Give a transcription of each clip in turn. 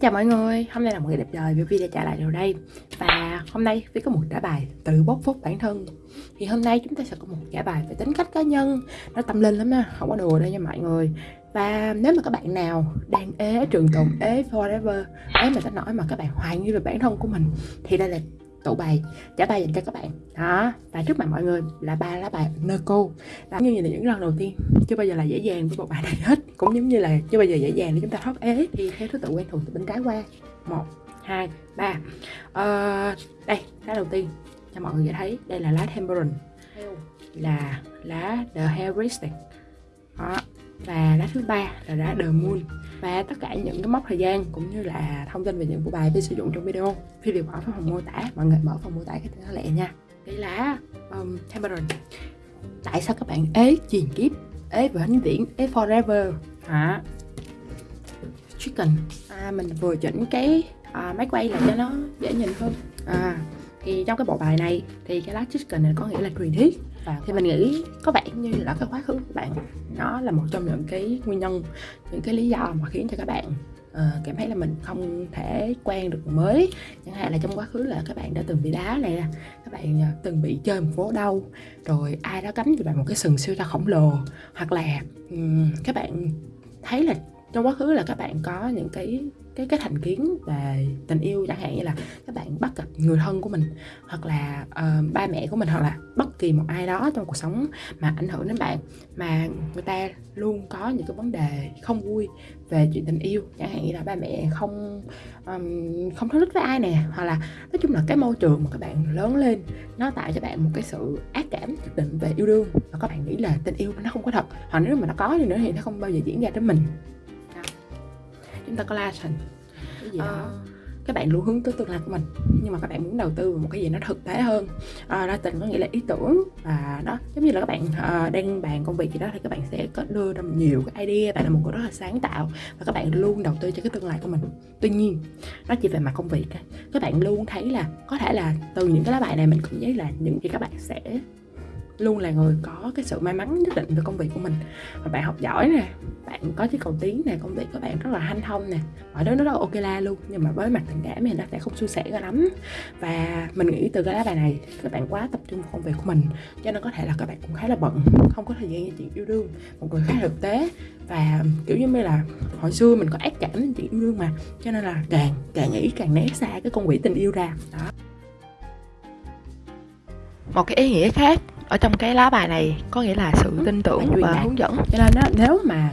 chào mọi người, hôm nay là một ngày đẹp trời vì video trả lại rồi đây. Và hôm nay Vi có một trả bài tự bóc phốt bản thân. Thì hôm nay chúng ta sẽ có một trả bài về tính cách cá nhân. Nó tâm linh lắm á, không có đùa đâu nha mọi người. Và nếu mà các bạn nào đang ế trường tồn, ế forever Ế mà ta nói mà các bạn hoài nghi về bản thân của mình Thì đây là tụ bài trả bài dành cho các bạn. Đó và trước mặt mọi người là ba lá bài nơ cô. Đó, như là những lần đầu tiên chưa bao giờ là dễ dàng với bộ bài này hết. Cũng giống như là chưa bao giờ dễ dàng để chúng ta thoát ế. Thì theo thứ tự quen thuộc từ bên trái qua. Một hai ba. Ờ, đây lá đầu tiên cho mọi người dễ thấy. Đây là lá temperance là lá the heuristic đó và lá thứ ba là lá the moon và tất cả những cái mốc thời gian cũng như là thông tin về những bộ bài tôi sử dụng trong video thì đều bỏ vào phần mô tả. Mọi người mở phần mô tả cái tên lẹ nha. Đây lá um, Cameron. Tại sao các bạn ế truyền kiếp ế vĩnh viễn ế forever? Hả? Chicken. À, mình vừa chỉnh cái à, máy quay lại cho nó dễ nhìn hơn. À, thì trong cái bộ bài này thì cái lá chicken này có nghĩa là truyền thuyết. Và thì mình nghĩ có vẻ như là cái quá khứ của bạn. Nó là một trong những cái nguyên nhân những cái lý do mà khiến cho các bạn uh, cảm thấy là mình không thể quen được mới. Chẳng hạn là trong quá khứ là các bạn đã từng bị đá này các bạn uh, từng bị chơi một phố đâu rồi ai đó cắm cho bạn một cái sừng siêu to khổng lồ. Hoặc là um, các bạn thấy là trong quá khứ là các bạn có những cái cái cái thành kiến về tình yêu chẳng hạn như là các bạn bắt gặp người thân của mình hoặc là uh, ba mẹ của mình hoặc là bất kỳ một ai đó trong cuộc sống mà ảnh hưởng đến bạn mà người ta luôn có những cái vấn đề không vui về chuyện tình yêu. Chẳng hạn như là ba mẹ không um, không thích với ai nè hoặc là nói chung là cái môi trường mà các bạn lớn lên nó tạo cho bạn một cái sự ác cảm nhất định về yêu đương. Và các bạn nghĩ là tình yêu nó không có thật hoặc nếu mà nó có thì nữa thì nó không bao giờ diễn ra đến mình chúng ta có thành cái gì đó à. các bạn luôn hướng tới tương lai của mình nhưng mà các bạn muốn đầu tư vào một cái gì nó thực tế hơn. À, đa tình có nghĩa là ý tưởng và đó giống như là các bạn uh, đang bàn công việc gì đó thì các bạn sẽ có đưa ra nhiều cái idea bạn là một người rất là sáng tạo và các bạn luôn đầu tư cho cái tương lai của mình. Tuy nhiên nó chỉ về mặt công việc các bạn luôn thấy là có thể là từ những cái lá bài này mình cũng thấy là những gì các bạn sẽ luôn là người có cái sự may mắn nhất định về công việc của mình. Và bạn học giỏi nè, bạn có chiếc cầu tiến nè, công việc của bạn rất là hanh thông nè. Mọi thứ nó rất là ok la luôn, nhưng mà với mặt tình cảm thì nó sẽ không suôn sẻ cho lắm. Và mình nghĩ từ cái lá bài này, các bạn quá tập trung vào công việc của mình, cho nên có thể là các bạn cũng khá là bận, không có thời gian cho chuyện yêu đương. Một người khá thực tế, và, kiểu như là, hồi xưa mình có ác cảm đến chuyện yêu đương mà, cho nên là càng càng nghĩ càng né xa cái con quỷ tình yêu ra. Đó. Một cái ý nghĩa khác ở trong cái lá bài này có nghĩa là sự tin tưởng và hướng dẫn. Cho nên đó, nếu mà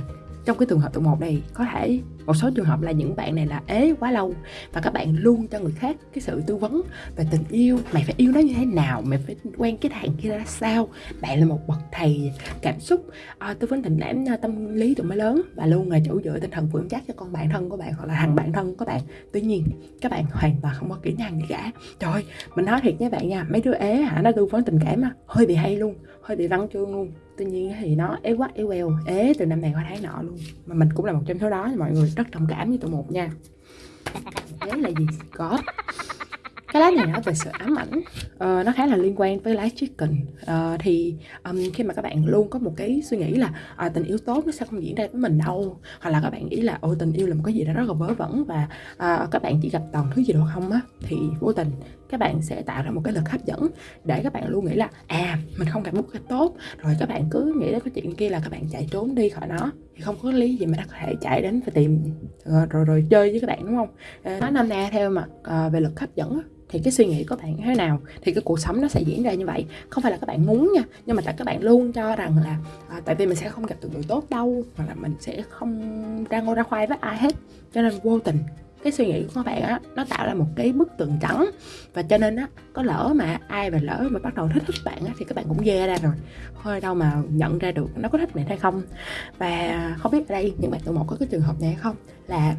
trong cái trường hợp tụ một này có thể một số trường hợp là những bạn này là ế quá lâu và các bạn luôn cho người khác cái sự tư vấn về tình yêu mày phải yêu nó như thế nào mày phải quen cái thằng kia ra sao bạn là một bậc thầy cảm xúc. À, tư vấn tình cảm à, tâm lý tụi mới lớn và luôn là chủ dựa tinh thần vững chắc cho con bạn thân của bạn hoặc là thằng bạn thân của bạn. Tuy nhiên các bạn hoàn toàn không có kỹ năng gì cả. Trời mình nói thiệt với bạn nha mấy đứa ế hả nó tư vấn tình cảm á hơi bị hay luôn hơi bị văn chương luôn tuy nhiên thì nó ế quá ế queo, ế, từ năm này qua tháng nọ luôn. Mà mình cũng là một trong số đó, mọi người rất đồng cảm với tụi một nha. Ế là gì? Có cái lá này nói về sự ám ảnh uh, nó khá là liên quan với lá chicken uh, ờ, thì um, khi mà các bạn luôn có một cái suy nghĩ là uh, tình yêu tốt nó sẽ không diễn ra với mình đâu hoặc là các bạn nghĩ là ôi tình yêu là một cái gì đó rất là vớ vẩn và uh, các bạn chỉ gặp toàn thứ gì đó không á? Thì vô tình các bạn sẽ tạo ra một cái lực hấp dẫn để các bạn luôn nghĩ là à mình không gặp một cái tốt. Rồi các bạn cứ nghĩ đến cái chuyện kia là các bạn chạy trốn đi khỏi nó thì không có lý gì mà có thể chạy đến và tìm rồi rồi, rồi chơi với các bạn đúng không? Nói năm nay theo mặt uh, về lực hấp dẫn thì cái suy nghĩ của bạn thế nào? Thì cái cuộc sống nó sẽ diễn ra như vậy. Không phải là các bạn muốn nha nhưng mà tại các bạn luôn cho rằng là à, tại vì mình sẽ không gặp được người tốt đâu hoặc là mình sẽ không ra ngô ra khoai với ai hết. Cho nên vô tình cái suy nghĩ của các bạn á nó tạo ra một cái bức tường trắng. Và cho nên á có lỡ mà ai mà lỡ mà bắt đầu thích thích bạn á thì các bạn cũng dè ra rồi. Hơi đâu mà nhận ra được nó có thích bạn hay không. Và không biết ở đây những bạn tụi một có cái trường hợp này hay không? Là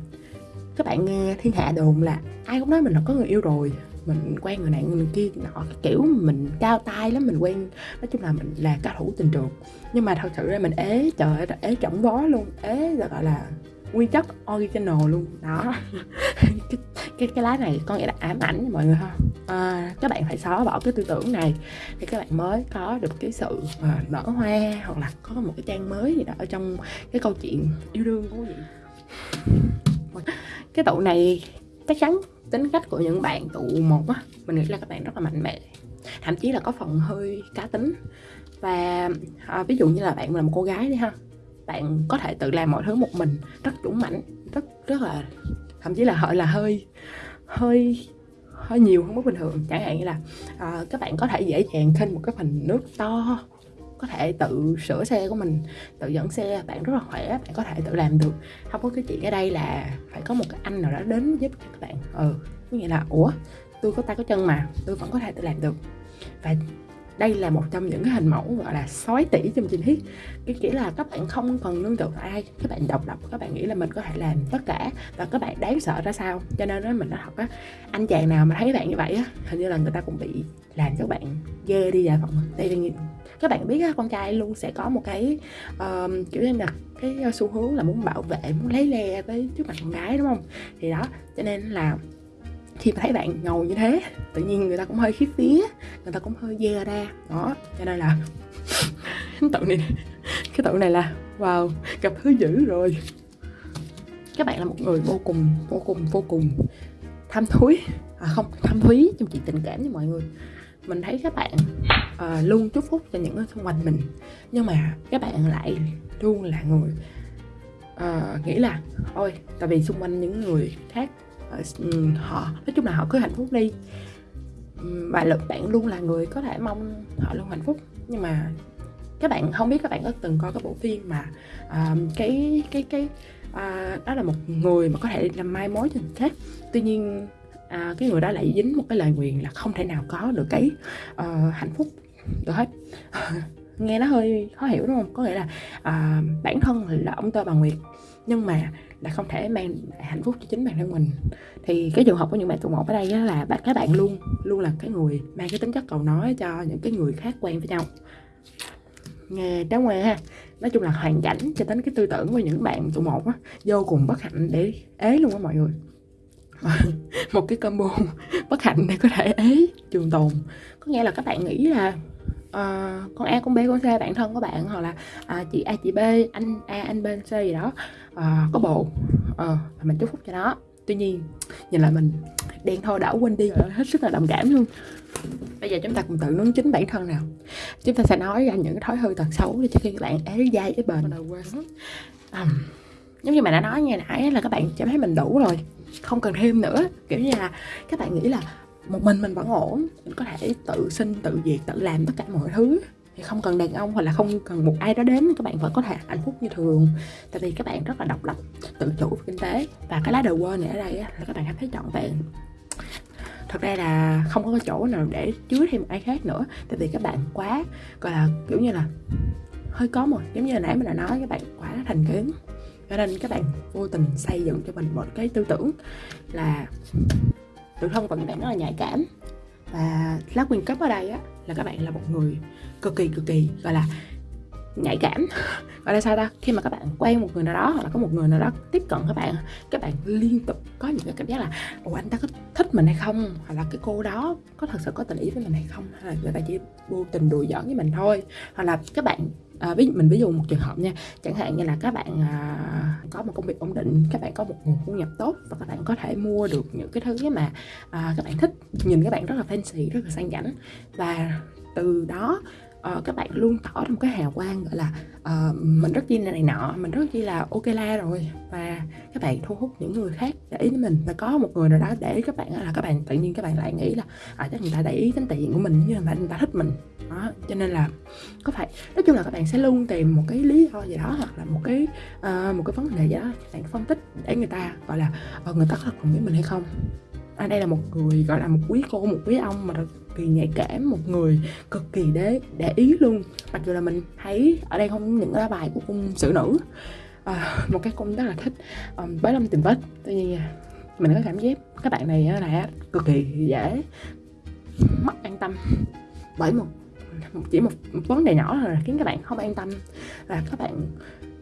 các bạn nghe thiên hạ đồn là ai cũng nói mình là có người yêu rồi mình quen người này người kia nọ kiểu mình cao tay lắm mình quen nói chung là mình là cao thủ tình trường. Nhưng mà thật sự ra mình ế trời ơi ế trọng vó luôn ế là gọi là nguyên chất original luôn. Đó. Cái, cái cái lá này có nghĩa là ám ảnh mọi người ha. À, các bạn phải xóa bỏ cái tư tưởng này thì các bạn mới có được cái sự uh, nở hoa hoặc là có một cái trang mới gì đó ở trong cái câu chuyện yêu đương của quý vị cái tụ này chắc chắn tính cách của những bạn tụ một á mình nghĩ là các bạn rất là mạnh mẽ. Thậm chí là có phần hơi cá tính. Và à, ví dụ như là bạn là một cô gái đi ha bạn có thể tự làm mọi thứ một mình rất dũng mãnh rất rất là thậm chí là gọi là hơi hơi hơi nhiều hơn mức bình thường. Chẳng hạn như là à, các bạn có thể dễ dàng khinh một cái phần nước to có thể tự sửa xe của mình, tự dẫn xe. Bạn rất là khỏe, bạn có thể tự làm được. Không có cái chuyện ở đây là phải có một cái anh nào đó đến giúp cho các bạn. Ừ có nghĩa là, ủa, tôi có tay có chân mà, tôi vẫn có thể tự làm được. Và đây là một trong những cái hình mẫu, gọi là sói tỷ trong trình thiết cái nghĩa là các bạn không cần nương tựa ai, các bạn độc lập, các bạn nghĩ là mình có thể làm tất cả và các bạn đáng sợ ra sao. Cho nên đó mình nói thật á, anh chàng nào mà thấy bạn như vậy á, hình như là người ta cũng bị làm cho bạn ghê đi dạ phận đây là các bạn biết á, con trai luôn sẽ có một cái uh, kiểu như là cái ờ, xu hướng là muốn bảo vệ muốn lấy le với trước mặt con gái đúng không? Thì đó cho nên là khi mà thấy bạn ngầu như thế tự nhiên người ta cũng hơi khiếp phía người ta cũng hơi dè ra. Đó cho nên là cái tự này cái tự này là wow gặp thứ dữ rồi. Các bạn là một người vô cùng vô cùng vô cùng tham thúi à không tham thúy trong chuyện tình cảm với mọi người. Mình thấy các bạn uh, luôn chúc phúc cho những người xung quanh mình. Nhưng mà các bạn lại luôn là người uh, nghĩ là ôi tại vì xung quanh những người khác uh, họ nói chung là họ cứ hạnh phúc đi. Và lực bạn luôn là người có thể mong họ luôn hạnh phúc. Nhưng mà các bạn không biết các bạn có từng coi cái bộ phim mà uh, cái cái cái uh, đó là một người mà có thể làm mai mối cho người khác. Tuy nhiên à, cái người đó lại dính một cái lời nguyền là không thể nào có được cái uh, hạnh phúc được hết. Nghe nó hơi khó hiểu đúng không? Có nghĩa là à, bản thân là ông tơ bà nguyệt nhưng mà là không thể mang hạnh phúc cho chính bản thân mình. Thì cái trường hợp của những bạn tụ một ở đây là bạn các bạn luôn luôn là cái người mang cái tính chất cầu nói cho những cái người khác quen với nhau. Nghe trái ngoan ha. Nói chung là hoàn cảnh cho đến cái tư tưởng của những bạn tụ một á vô cùng bất hạnh để ế luôn á mọi người. Một cái combo bất hạnh để có thể ế trường tồn. Có nghĩa là các bạn nghĩ là uh, con A con B con C bạn thân của bạn hoặc là uh, chị A chị B anh A anh B anh C gì đó. Uh, có bộ. Uh, mình chúc phúc cho nó. Tuy nhiên nhìn lại mình đen thôi đã quên đi rồi hết sức là đồng cảm luôn. Bây giờ chúng ta cùng tự nướng chính bản thân nào. Chúng ta sẽ nói ra những cái thói hư tật xấu để cho khi các bạn ế dai ế bền. Um, giống như mà đã nói nghe nãy là các bạn cảm thấy mình đủ rồi không cần thêm nữa. Kiểu như là các bạn nghĩ là một mình mình vẫn ổn. Mình có thể tự sinh tự diệt tự làm tất cả mọi thứ. Thì không cần đàn ông hoặc là không cần một ai đó đến, các bạn vẫn có thể hạnh phúc như thường. Tại vì các bạn rất là độc lập, tự chủ về kinh tế. Và cái lá đầu quên này ở đây là các bạn cảm thấy trọn vẹn. Thật ra là không có chỗ nào để chứa thêm ai khác nữa. Tại vì các bạn quá, gọi là, kiểu như là, hơi có một, giống như là nãy mình đã nói, các bạn quá thành kiến cho nên các bạn vô tình xây dựng cho mình một cái tư tưởng là tự thân của các bạn rất là nhạy cảm. Và lá quyền cấp ở đây á, là các bạn là một người cực kỳ cực kỳ, gọi là, nhạy cảm. Gọi là sao ta? Khi mà các bạn quen một người nào đó hoặc là có một người nào đó tiếp cận các bạn các bạn liên tục có những cái cảm giác là ồ anh ta có thích mình hay không? Hoặc là cái cô đó có thật sự có tình ý với mình hay không? Hay là người ta chỉ vô tình đùa giỡn với mình thôi? Hoặc là các bạn à, ví mình ví dụ một trường hợp nha chẳng hạn như là các bạn à, có một công việc ổn định các bạn có một nguồn thu nhập tốt và các bạn có thể mua được những cái thứ mà à, các bạn thích nhìn các bạn rất là fancy rất là sang chảnh và từ đó uh, các bạn luôn tỏ ra một cái hào quang gọi là uh, mình rất chi này nọ mình rất chi là ok la rồi. Và các bạn thu hút những người khác để ý đến mình. Và có một người nào đó để các bạn là các bạn tự nhiên các bạn lại nghĩ là à, chắc người ta để ý đến tiền của mình như là người ta thích mình. Đó cho nên là có phải nói chung là các bạn sẽ luôn tìm một cái lý do gì đó hoặc là một cái uh, một cái vấn đề gì đó các bạn phân tích để người ta gọi là uh, người ta có thật lòng với mình hay không à, đây là một người gọi là một quý cô một quý ông mà cực kỳ nhạy cảm một người cực kỳ để để ý luôn. Mặc dù là mình thấy ở đây không những lá bài của cung sử nữ à, một cái cung rất là thích um, bới lâm tìm vết. Tuy nhiên mình có cảm giác các bạn này là cực kỳ dễ mất an tâm. Bởi một chỉ một vấn đề nhỏ là khiến các bạn không an tâm và các bạn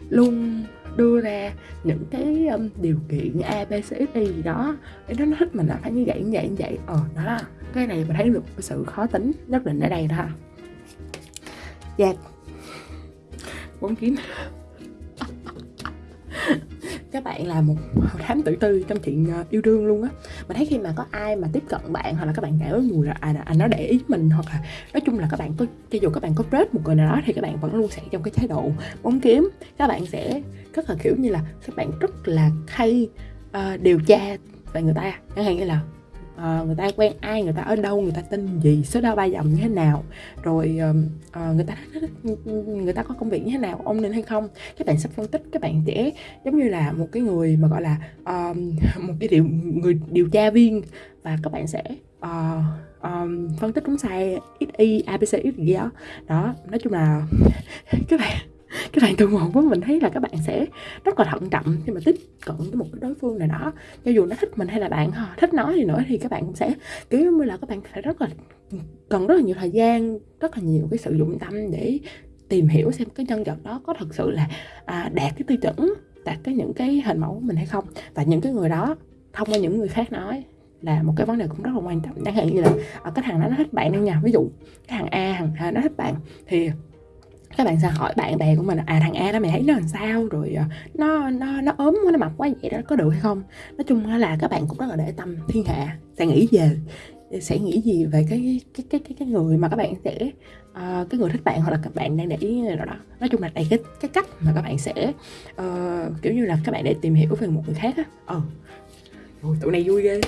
luôn đưa ra những cái um, điều kiện a b c x y gì đó. Để nó thích mình là phải như vậy như vậy như vậy. Ờ đó là cái này mình thấy được sự khó tính nhất định ở đây đó dạ. Bốn kiếm. Các bạn là một thám tử tư trong chuyện ờ, yêu đương luôn á mình thấy khi mà có ai mà tiếp cận bạn hoặc là các bạn cảm thấy mùi là à, à nó để ý mình hoặc là nói chung là các bạn có cho dù các bạn có rớt một người nào đó thì các bạn vẫn luôn sẽ trong cái thái độ bóng kiếm. Các bạn sẽ rất là kiểu như là các bạn rất là hay uh, điều tra về người ta. Chẳng hạn như là uh, người ta quen ai người ta ở đâu người ta tên gì số đo ba dòng như thế nào rồi uh, người ta người ta có công việc như thế nào ông nên hay không? Các bạn sẽ phân tích các bạn sẽ giống như là một cái người mà gọi là uh, một cái điều người điều tra viên và các bạn sẽ uh, um, phân tích đúng sai x y abc x gì đó. Đó nói chung là các bạn cái đoạn từ một của mình thấy là các bạn sẽ rất là thận trọng khi mà tiếp cận với một cái đối phương nào đó. Cho dù nó thích mình hay là bạn ờ, thích nói thì nữa thì các bạn cũng sẽ kiểu như là các bạn phải rất là cần rất là nhiều thời gian rất là nhiều cái sự dụng tâm để tìm hiểu xem cái nhân vật đó có thật sự là à, đạt cái tiêu chuẩn đạt cái những cái hình mẫu của mình hay không. Và những cái người đó thông qua những người khác nói là một cái vấn đề cũng rất là quan trọng. Chẳng hạn như là ở cái thằng đó nó thích bạn đi nha ví dụ cái thằng A thằng A nó thích bạn thì các bạn sẽ hỏi bạn bè của mình à thằng A đó mày thấy nó làm sao? Rồi ờ, nó nó nó ốm quá nó mập quá vậy đó có được hay không? Nói chung là các bạn cũng rất là để tâm thiên hạ sẽ nghĩ về sẽ nghĩ gì về cái cái cái cái, cái người mà các bạn sẽ uh, cái người thích bạn hoặc là các bạn đang để ý nào đó. Nói chung là đây cái cái cách mà các bạn sẽ uh, kiểu như là các bạn để tìm hiểu về một người khác á. Ờ. Ôi, tụi này vui ghê.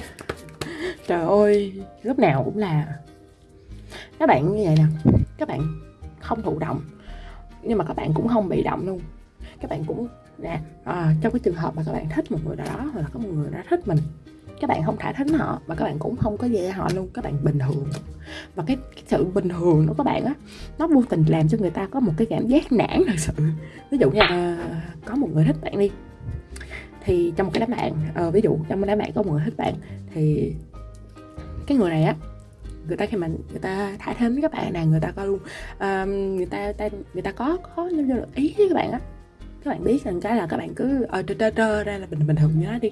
Trời ơi lúc nào cũng là. Các bạn như vậy nè các bạn không thụ động nhưng mà các bạn cũng không bị động luôn. Các bạn cũng nè à, trong cái trường hợp mà các bạn thích một người nào đó hoặc là có một người đó thích mình các bạn không thả thính họ và các bạn cũng không có gì họ luôn. Các bạn bình thường. Và cái, cái sự bình thường của các bạn á nó vô tình làm cho người ta có một cái cảm giác nản thật sự. Ví dụ như là ờ, có một người thích bạn đi thì trong một cái đám bạn à, ví dụ trong một đám bạn có một người thích bạn thì cái người này á người ta khi mà người ta thả thêm với các bạn này người ta có luôn um, người ta, ta người ta có có như là ý với các bạn á. Các bạn biết rằng cái là các bạn cứ ờ trơ trơ trơ ra là bình bình thường như nó đi.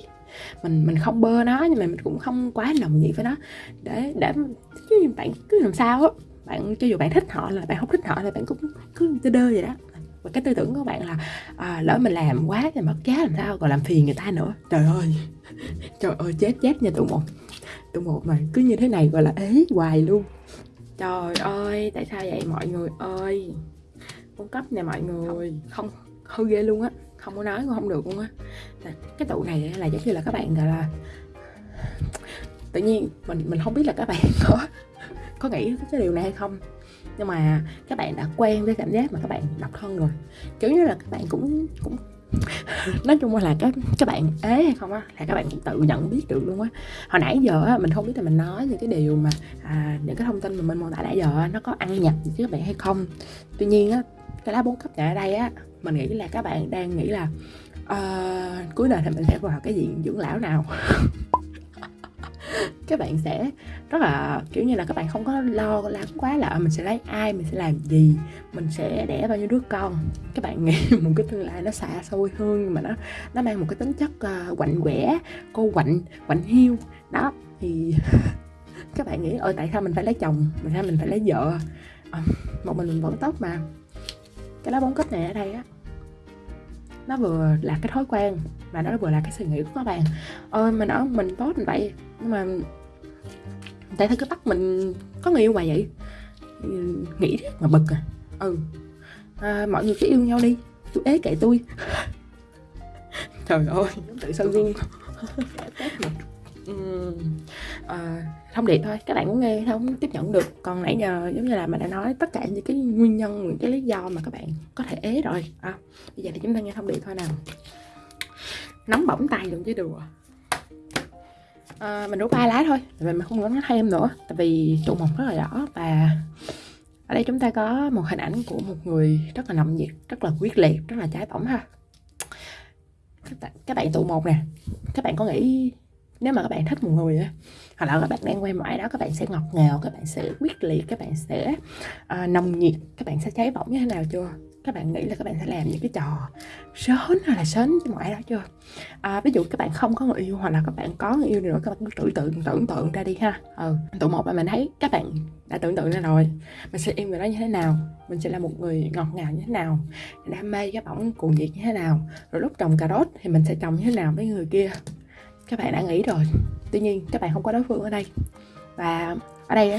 Mình mình không bơ nó nhưng mà mình cũng không quá lòng gì với nó. Để để chứ bạn cứ làm sao á bạn cho dù bạn thích họ là bạn không thích họ là bạn cũng cứ đơ đơ vậy đó. Và cái tư tưởng của bạn là à, lỡ mình làm quá thì mất giá làm sao còn làm phiền người ta nữa. Trời ơi trời ơi chết chết nha tụi một tụi một mà cứ như thế này gọi là ế hoài luôn. Trời ơi tại sao vậy mọi người ơi? Cung cấp nè mọi người. Không hư ghê luôn á. Không có nói cũng không được luôn á. Cái tụ này là giống như là các bạn gọi là tự nhiên mình mình không biết là các bạn có có nghĩ cái điều này hay không. Nhưng mà các bạn đã quen với cảm giác mà các bạn độc thân rồi. Kiểu như là các bạn cũng cũng nói chung là các các bạn ế hay không á là các bạn cũng tự nhận biết được luôn á. Hồi nãy giờ á mình không biết là mình nói những cái điều mà à, những cái thông tin mà mình mô tả nãy giờ á, nó có ăn nhập với các bạn hay không. Tuy nhiên á cái lá bốn cấp ở đây á mình nghĩ là các bạn đang nghĩ là uh, cuối đời thì mình sẽ vào cái diện dưỡng lão nào. các bạn sẽ rất là kiểu như là các bạn không có lo lắng quá là ờ, mình sẽ lấy ai mình sẽ làm gì mình sẽ đẻ bao nhiêu đứa con. Các bạn nghĩ một cái tương lai nó xa xôi hơn nhưng mà nó nó mang một cái tính chất uh, quạnh quẻ cô quạnh quạnh hiu. Đó thì các bạn nghĩ ơi tại sao mình phải lấy chồng? Tại sao mình phải lấy vợ? À, một mình mình vẫn tốt mà. Cái lá bóng cấp này ở đây á nó vừa là cái thói quen và nó vừa là cái suy nghĩ của các bạn. Ơi mình ở mình tốt mình vậy nhưng mà tại sao cứ bắt mình có người yêu mà vậy? Nghĩ mà bực à. Ừ. À, mọi người cứ yêu nhau đi. Tôi ế kệ tôi. Trời ơi tự sao gương uh, thông điệp thôi các bạn muốn nghe không tiếp nhận được. Còn nãy giờ giống như là mình đã nói tất cả những cái nguyên nhân những cái lý do mà các bạn có thể ế rồi. À, bây giờ thì chúng ta nghe thông điệp thôi nào. Nóng bỏng tay luôn chứ đùa. À, mình rút ba lá thôi mình không có nói thêm nữa tại vì tụ một rất là rõ và ở đây chúng ta có một hình ảnh của một người rất là nồng nhiệt rất là quyết liệt rất là trái bỏng ha. Các bạn các bạn tụ một nè các bạn có nghĩ nếu mà các bạn thích một người á hoặc là các bạn đang quen mãi đó các bạn sẽ ngọt ngào các bạn sẽ quyết liệt các bạn sẽ uh, nồng nhiệt các bạn sẽ cháy bỏng như thế nào chưa các bạn nghĩ là các bạn sẽ làm những cái trò sớm hay là sến với mọi đó chưa à, ví dụ các bạn không có người yêu hoặc là các bạn có người yêu nữa các bạn cứ tưởng tượng tưởng tượng ra đi ha ừ tụ một mà mình thấy các bạn đã tưởng tượng ra rồi mình sẽ yêu người đó như thế nào mình sẽ là một người ngọt ngào như thế nào đam mê cái bỏng cuồng nhiệt như thế nào rồi lúc trồng cà rốt thì mình sẽ trồng như thế nào với người kia các bạn đã nghĩ rồi. Tuy nhiên các bạn không có đối phương ở đây. Và ở đây á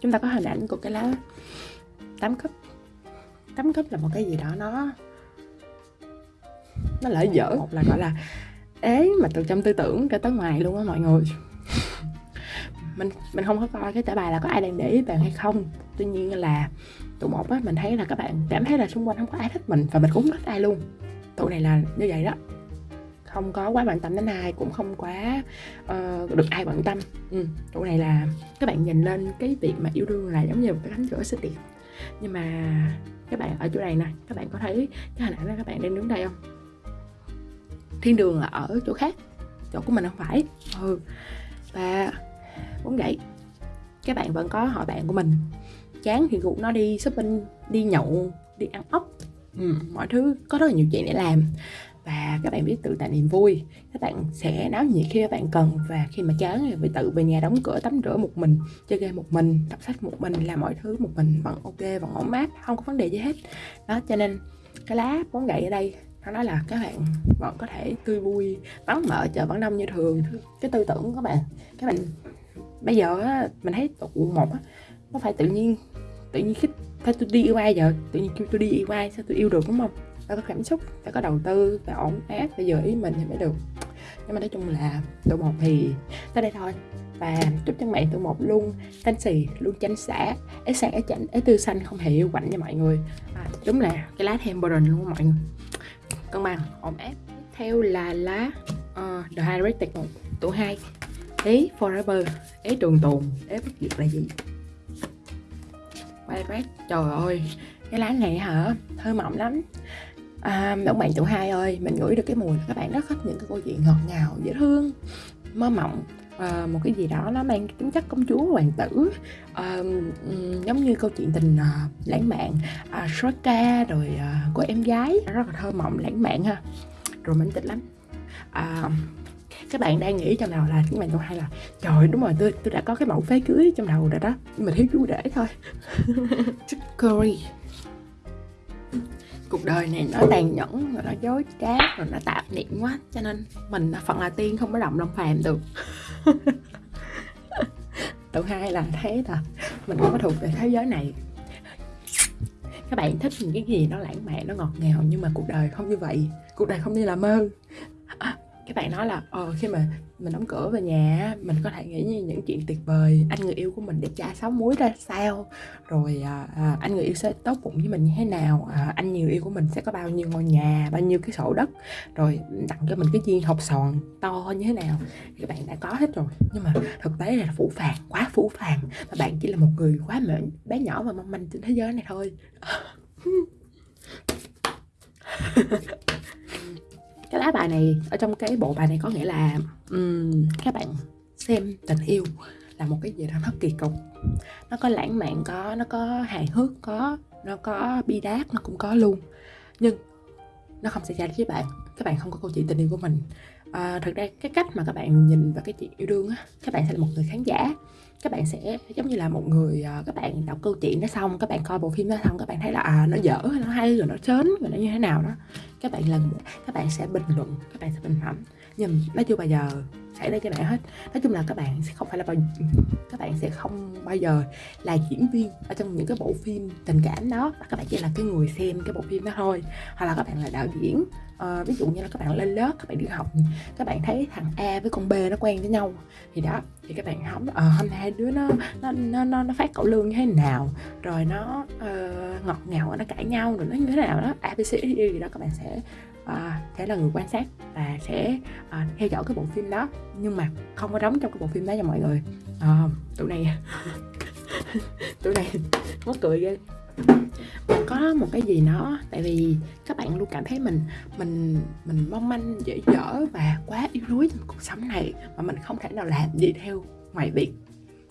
chúng ta có hình ảnh của cái lá tám cấp tám cấp là một cái gì đó nó nó lợi dở. Một là gọi là ế mà từ trong tư tưởng cho tới ngoài luôn á mọi người. Mình mình không có coi cái trả bài là có ai đang để ý bạn hay không. Tuy nhiên là tụ một á mình thấy là các bạn cảm thấy là xung quanh không có ai thích mình và mình cũng không thích ai luôn. Tụ này là như vậy đó không có quá bận tâm đến ai cũng không quá uh, được ai bận tâm. Ừ, chỗ này là các bạn nhìn lên cái việc mà yêu đương là giống như một cái cánh cửa xinh đẹp. Nhưng mà các bạn ở chỗ này nè các bạn có thấy cái hình ảnh đó các bạn đang đứng đây không? Thiên đường là ở chỗ khác chỗ của mình không phải. Ừ và cũng vậy các bạn vẫn có họ bạn của mình. Chán thì gục nó đi shopping đi nhậu đi ăn ốc. Ừ, mọi thứ có rất là nhiều chuyện để làm và các bạn biết tự tạo niềm vui. Các bạn sẽ náo nhiệt khi các bạn cần. Và khi mà chán thì tự về nhà đóng cửa tắm rửa một mình chơi game một mình đọc sách một mình làm mọi thứ một mình. Vẫn ok vẫn ổn mát không có vấn đề gì hết. Đó cho nên cái lá bóng gậy ở đây nó nói là các bạn vẫn có thể tươi vui vắng mở chợ vẫn đông như thường. Cái tư tưởng của các bạn các bạn bây giờ á, mình thấy tụ một á, nó phải tự nhiên tự nhiên khích phải tôi đi yêu ai giờ tự nhiên kêu tôi đi yêu ai sao tôi yêu được đúng không? Phải có cảm xúc phải có đầu tư phải ổn áp phải giờ ý mình thì mới được. Nhưng mà nói chung là tụ một thì tới đây thôi. Và chúc cho bạn tụ một luôn thanh xì luôn chánh xả ế sáng ế chảnh ế tư xanh không hề yêu quạnh nha mọi người. À, đúng là cái lá thêm luôn mọi người. Cân bằng ổn áp. Theo là lá uh, The Hydrated một tụ hai. Ý forever ế trường tồn ế bất diệt là gì? Hydrate trời ơi cái lá này hả? Thơ mộng lắm à, ông bạn tụ hai ơi mình ngửi được cái mùi là các bạn rất thích những cái câu chuyện ngọt ngào dễ thương mơ mộng. À, một cái gì đó nó mang tính chất công chúa hoàng tử à, giống như câu chuyện tình à, lãng mạn à, ca rồi ờ, à, của em gái. Rất là thơ mộng lãng mạn ha rồi mình thích lắm. À, các bạn đang nghĩ trong đầu là các bạn câu hai là trời đúng rồi tôi tôi đã có cái mẫu váy cưới trong đầu rồi đó nhưng mà thiếu chú để thôi. Curry cuộc đời này nó tàn nhẫn, rồi nó dối trá, rồi nó tạp niệm quá, cho nên mình phận là tiên, không có động lòng phàm được. Tụi hai là thấy là mình không có thuộc về thế giới này. Các bạn thích những cái gì nó lãng mạn, nó ngọt ngào, nhưng mà cuộc đời không như vậy. Cuộc đời không như là mơ các bạn nói là ờ khi mà mình đóng cửa về nhà mình có thể nghĩ như những chuyện tuyệt vời. Anh người yêu của mình đẹp trai sáu muối ra sao? Rồi à, à, anh người yêu sẽ tốt bụng với mình như thế nào? À, anh người yêu của mình sẽ có bao nhiêu ngôi nhà bao nhiêu cái sổ đất? Rồi tặng cho mình cái viên hộp sòn to như thế nào? Các bạn đã có hết rồi. Nhưng mà thực tế là phủ phàng quá phủ phàng. Và bạn chỉ là một người quá mệnh bé nhỏ và mong manh trên thế giới này thôi. cái lá bài này ở trong cái bộ bài này có nghĩa là um, các bạn xem tình yêu là một cái gì đó nó kỳ cục. Nó có lãng mạn có nó có hài hước có nó có bi đát nó cũng có luôn. Nhưng nó không xảy ra với bạn các bạn không có câu chuyện tình yêu của mình. À, thực ra cái cách mà các bạn nhìn vào cái chuyện yêu đương á các bạn sẽ là một người khán giả các bạn sẽ giống như là một người à, các bạn đọc câu chuyện đó xong các bạn coi bộ phim đó xong các bạn thấy là à nó dở nó hay rồi nó chớn rồi nó như thế nào đó. Các bạn lần các bạn sẽ bình luận các bạn sẽ bình phẩm nhưng nó chưa bao giờ xảy ra cho bạn hết. Nói chung là các bạn sẽ không phải là bao các bạn sẽ không bao giờ là diễn viên ở trong những cái bộ phim tình cảm đó. Và các bạn chỉ là cái người xem cái bộ phim đó thôi. Hoặc là các bạn là đạo diễn. À, ví dụ như là các bạn lên lớp các bạn đi học các bạn thấy thằng A với con B nó quen với nhau. Thì đó thì các bạn không ờ hôm nay đứa nó nó nó nó, nó phát cậu lương như thế nào. Rồi nó uh, ngọt ngào nó cãi nhau rồi nó như thế nào đó abc gì đó các bạn sẽ à, sẽ là người quan sát và sẽ à, theo dõi cái bộ phim đó. Nhưng mà không có đóng trong cái bộ phim đó cho mọi người. À, tụi này tụi này mất cười ghê. Mình có một cái gì nó tại vì các bạn luôn cảm thấy mình mình mình mong manh dễ dở và quá yếu đuối trong cuộc sống này mà mình không thể nào làm gì theo ngoài việc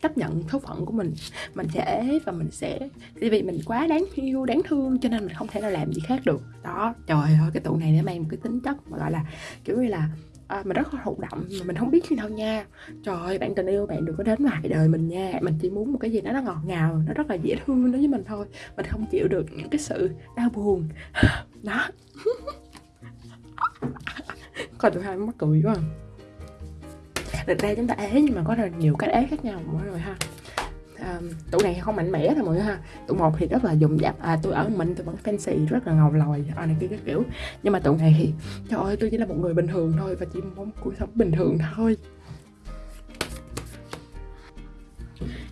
chấp nhận số phận của mình mình sẽ ế và mình sẽ tại vì mình quá đáng yêu đáng thương cho nên mình không thể nào làm gì khác được. Đó trời ơi cái tụ này nó mang một cái tính chất mà gọi là kiểu như là à, mình rất là thụ động mà mình không biết khi nào nha. Trời ơi bạn tình yêu bạn đừng có đến ngoài đời mình nha. Mình chỉ muốn một cái gì đó nó ngọt ngào nó rất là dễ thương đối với mình thôi. Mình không chịu được những cái sự đau buồn. Đó. Còn tụi hai mắc cười quá à thực ra chúng ta ế nhưng mà có rất là nhiều cách ế khác nhau mọi người ha. À, tủ này không mạnh mẽ thôi mọi người ha. Tủ một thì rất là dùng dạp à tôi ở mình tôi vẫn fancy rất là ngầu lòi à, này kia cái kiểu. Nhưng mà tủ này thì trời ơi tôi chỉ là một người bình thường thôi và chỉ muốn cuộc sống bình thường thôi.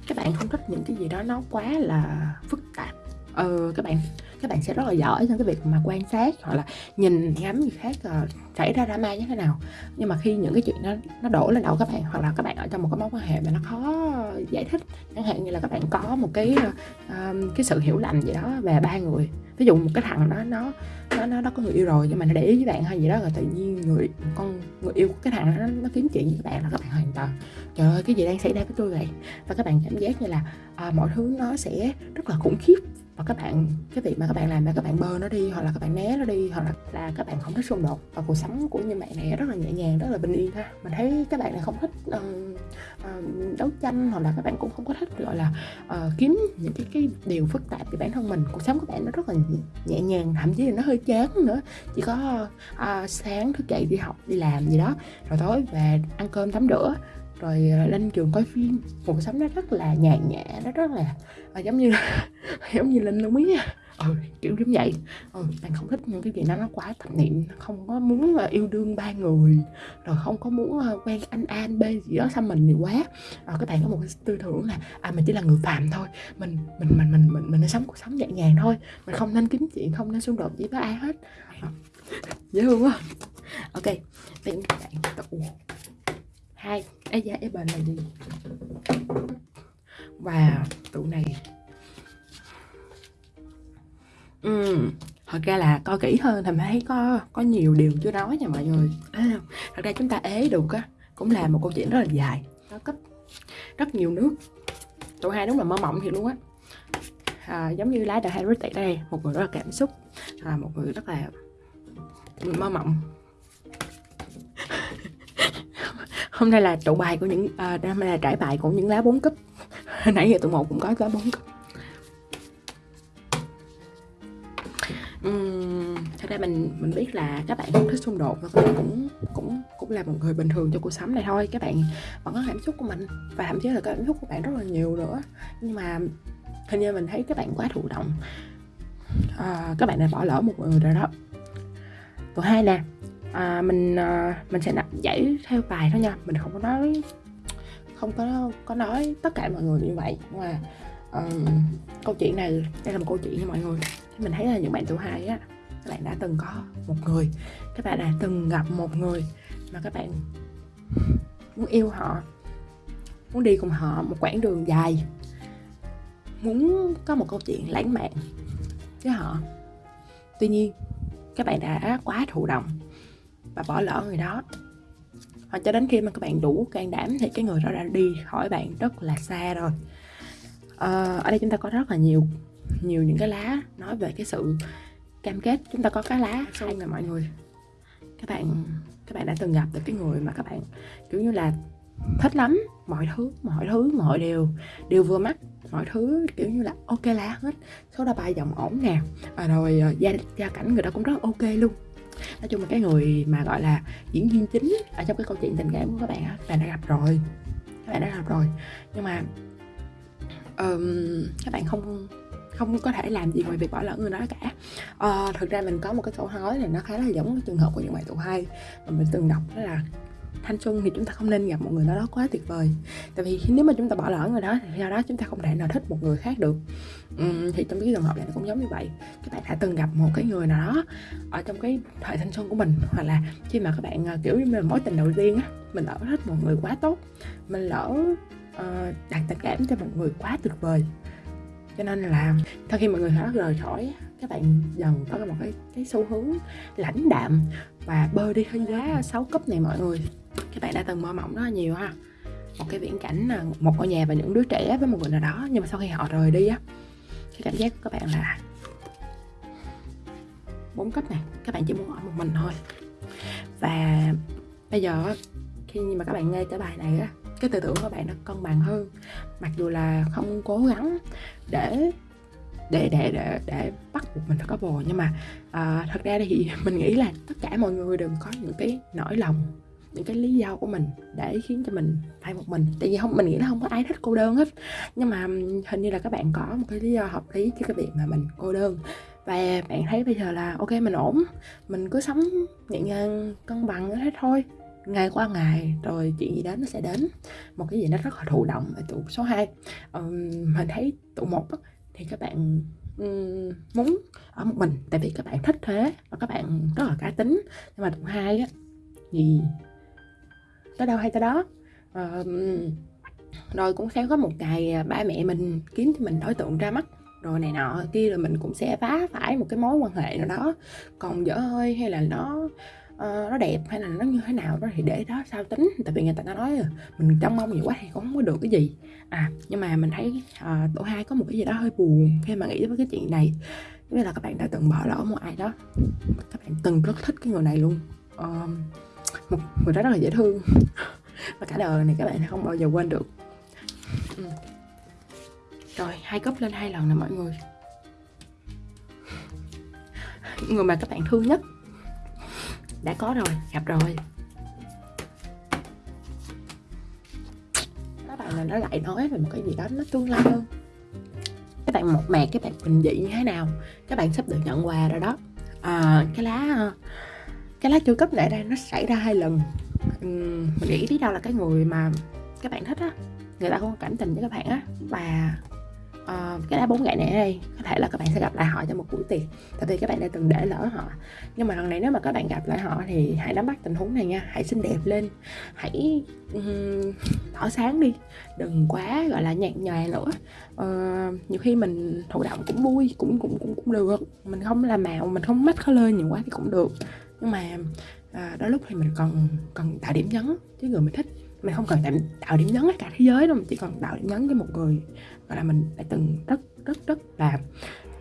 Các bạn không thích những cái gì đó nó quá là phức tạp. Ờ các bạn các bạn sẽ rất là giỏi trong cái việc mà quan sát hoặc là nhìn ngắm người khác uh, xảy ra drama như thế nào. Nhưng mà khi những cái chuyện nó nó đổ lên đầu các bạn hoặc là các bạn ở trong một cái mối quan hệ mà nó khó giải thích chẳng hạn như là các bạn có một cái uh, cái sự hiểu lầm gì đó về ba người. Ví dụ một cái thằng đó nó nó nó nó có người yêu rồi nhưng mà nó để ý với bạn hay gì đó rồi tự nhiên người con người yêu của cái thằng đó nó, nó kiếm chuyện với các bạn là các bạn hoàn toàn trời ơi cái gì đang xảy ra với tôi vậy? Và các bạn cảm giác như là à, mọi thứ nó sẽ rất là khủng khiếp và các bạn cái việc mà các bạn làm là các bạn bơ nó đi hoặc là các bạn né nó đi hoặc là, là các bạn không thích xung đột. Và cuộc sống của những bạn này rất là nhẹ nhàng rất là bình yên ha. Mình thấy các bạn này không thích uh, uh, đấu tranh hoặc là các bạn cũng không có thích gọi là uh, kiếm những cái cái điều phức tạp về bản thân mình. Cuộc sống của bạn nó rất là nhẹ nhàng thậm chí là nó hơi chán nữa. Chỉ có uh, sáng thức dậy đi học đi làm gì đó rồi tối về ăn cơm tắm rửa rồi ờ, lên trường coi phim. Cuộc sống nó rất là nhàn nhã nó rất là à, giống như giống như linh luôn á. Ừ kiểu giống vậy. Ừ bạn không thích những cái gì nó nó quá thẩm niệm không có muốn ờ, yêu đương ba người. Rồi không có muốn quen anh an b gì đó xăm mình nhiều quá. Rồi các bạn có một cái tư tưởng là à mình chỉ là người phàm thôi. Mình mình mình mình mình mình nên sống cuộc sống nhẹ nhàng thôi. Mình không nên kiếm chuyện không nên xung đột gì với ai hết. À, dễ thương quá. Ok bây các bạn. Tụ hai. Ấy da ấy bền là gì? Wow tụ này. Ừ thật ra là coi kỹ hơn thì thấy có có nhiều điều chưa nói nha mọi người. À, thật ra chúng ta ế được á cũng là một câu chuyện rất là dài nó cấp rất nhiều nước. Tụi hai đúng là mơ mộng thiệt luôn á. À, giống như lái The Harry tại đây một người rất là cảm xúc à, một người rất là mơ mộng hôm nay là tụ bài của những à, hôm nay là trải bài của những lá bốn cấp nãy giờ tụi một cũng có lá bốn cấp uhm, thật ra mình mình biết là các bạn không thích xung đột và các bạn cũng cũng cũng là một người bình thường trong cuộc sống này thôi. Các bạn vẫn có cảm xúc của mình và thậm chí là cảm xúc của bạn rất là nhiều nữa. Nhưng mà hình như mình thấy các bạn quá thụ động. À, các bạn đã bỏ lỡ một người rồi đó. Còn hai nè à, mình à, mình sẽ giải theo bài thôi nha. Mình không có nói không có có nói tất cả mọi người như vậy. Nhưng mà um, câu chuyện này đây là một câu chuyện nha mọi người. Thì mình thấy là những bạn tuổi hai á các bạn đã từng có một người các bạn đã từng gặp một người mà các bạn muốn yêu họ muốn đi cùng họ một quãng đường dài muốn có một câu chuyện lãng mạn với họ. Tuy nhiên các bạn đã quá thụ động và bỏ lỡ người đó. Hoặc cho đến khi mà các bạn đủ can đảm thì cái người đó đã đi khỏi bạn rất là xa rồi. À, ở đây chúng ta có rất là nhiều nhiều những cái lá nói về cái sự cam kết. Chúng ta có cái lá sau nè mọi người các bạn các bạn đã từng gặp được cái người mà các bạn kiểu như là thích lắm. Mọi thứ mọi thứ mọi điều đều vừa mắt mọi thứ kiểu như là ok lá hết. Số đo bài giọng ổn nè. À, rồi ờ, gia gia cảnh người đó cũng rất ok luôn nói chung là cái người mà gọi là diễn viên chính ở trong cái câu chuyện tình cảm của các bạn á các bạn đã gặp rồi. Các bạn đã gặp rồi. Nhưng mà um, các bạn không không có thể làm gì ngoài việc bỏ lỡ người đó cả. Uh, thực ra mình có một cái câu nói này nó khá là giống cái trường hợp của những bạn tụ hai mà mình từng đọc đó là thanh xuân thì chúng ta không nên gặp một người nào đó quá tuyệt vời. Tại vì nếu mà chúng ta bỏ lỡ người đó thì do đó chúng ta không thể nào thích một người khác được. Uhm, thì trong cái trường hợp này cũng giống như vậy. Các bạn đã từng gặp một cái người nào đó ở trong cái thời thanh xuân của mình hoặc là khi mà các bạn ờ, kiểu như là mối tình đầu tiên á mình lỡ thích một người quá tốt mình lỡ uh, đặt tình cảm cho một người quá tuyệt vời. Cho nên là sau khi mọi người đó rời khỏi các bạn dần có một cái cái xu hướng lãnh đạm và bơi đi hơi giá 6 cấp này mọi người các bạn đã từng mơ mộng rất là nhiều ha. Một cái viễn cảnh là một ngôi nhà và những đứa trẻ với một người nào đó nhưng mà sau khi họ rời đi á cái cảm giác của các bạn là bốn cấp này các bạn chỉ muốn ở một mình thôi. Và bây giờ khi mà các bạn nghe cái bài này á cái tư tưởng của bạn nó cân bằng hơn. Mặc dù là không cố gắng để để để để để bắt buộc mình phải có bồ nhưng mà à, thật ra thì mình nghĩ là tất cả mọi người đều có những cái nỗi lòng những cái lý do của mình để khiến cho mình phải một mình. Tại vì không mình nghĩ là không có ai thích cô đơn hết. Nhưng mà hình như là các bạn có một cái lý do hợp lý cho cái việc mà mình cô đơn. Và bạn thấy bây giờ là ok mình ổn. Mình cứ sống nhẹ nhàng cân bằng hết thôi. Ngày qua ngày rồi chuyện gì đến nó sẽ đến. Một cái gì nó rất là thụ động ở tụ số 2 um, mình thấy tụ một thì các bạn um, muốn ở một mình. Tại vì các bạn thích thế và các bạn rất là cá tính. Nhưng mà tụ hai á thì tới đâu hay tới đó. À, rồi cũng sẽ có một ngày à, ba mẹ mình kiếm cho mình đối tượng ra mắt rồi này nọ kia rồi mình cũng sẽ phá phải một cái mối quan hệ nào đó còn dở hơi hay là nó uh, nó đẹp hay là nó như thế nào đó thì để đó sao tính. Tại vì người ta nói mình trông mong nhiều quá thì cũng không có được cái gì. À nhưng mà mình thấy uh, tổ hai có một cái gì đó hơi buồn khi mà nghĩ với cái chuyện này. Như là các bạn đã từng bỏ lỡ một ai đó. Các bạn từng rất thích cái người này luôn. Uh, một người đó rất là dễ thương. Và cả đời này các bạn không bao giờ quên được. Ừ. rồi hai cấp lên hai lần nè mọi người. Người mà các bạn thương nhất đã có rồi gặp rồi. Các bạn là nó lại nói về một cái gì đó nó tương lai hơn? Các bạn một mạc các bạn bình dị như thế nào? Các bạn sắp được nhận quà rồi đó. À, cái lá cái lá chu cấp này đây nó xảy ra hai lần. Uhm, mình nghĩ biết đâu là cái người mà các bạn thích á người ta không cảm tình với các bạn á. Và uh, cái lá bốn gậy này ở đây có thể là các bạn sẽ gặp lại họ trong một buổi tiệc tại vì các bạn đã từng để lỡ họ. Nhưng mà lần này nếu mà các bạn gặp lại họ thì hãy nắm bắt tình huống này nha hãy xinh đẹp lên hãy um, tỏ sáng đi đừng quá gọi là nhạt nhòa nữa. Uh, nhiều khi mình thụ động cũng vui cũng cũng cũng cũng được. Mình không làm màu mình không mắt khó lên nhiều quá thì cũng được nhưng mà à, đôi lúc thì mình còn cần tạo điểm nhấn chứ người mình thích. Mình không cần tạo điểm nhấn cả thế giới đâu mình chỉ cần tạo điểm nhấn với một người gọi là mình đã từng rất rất rất là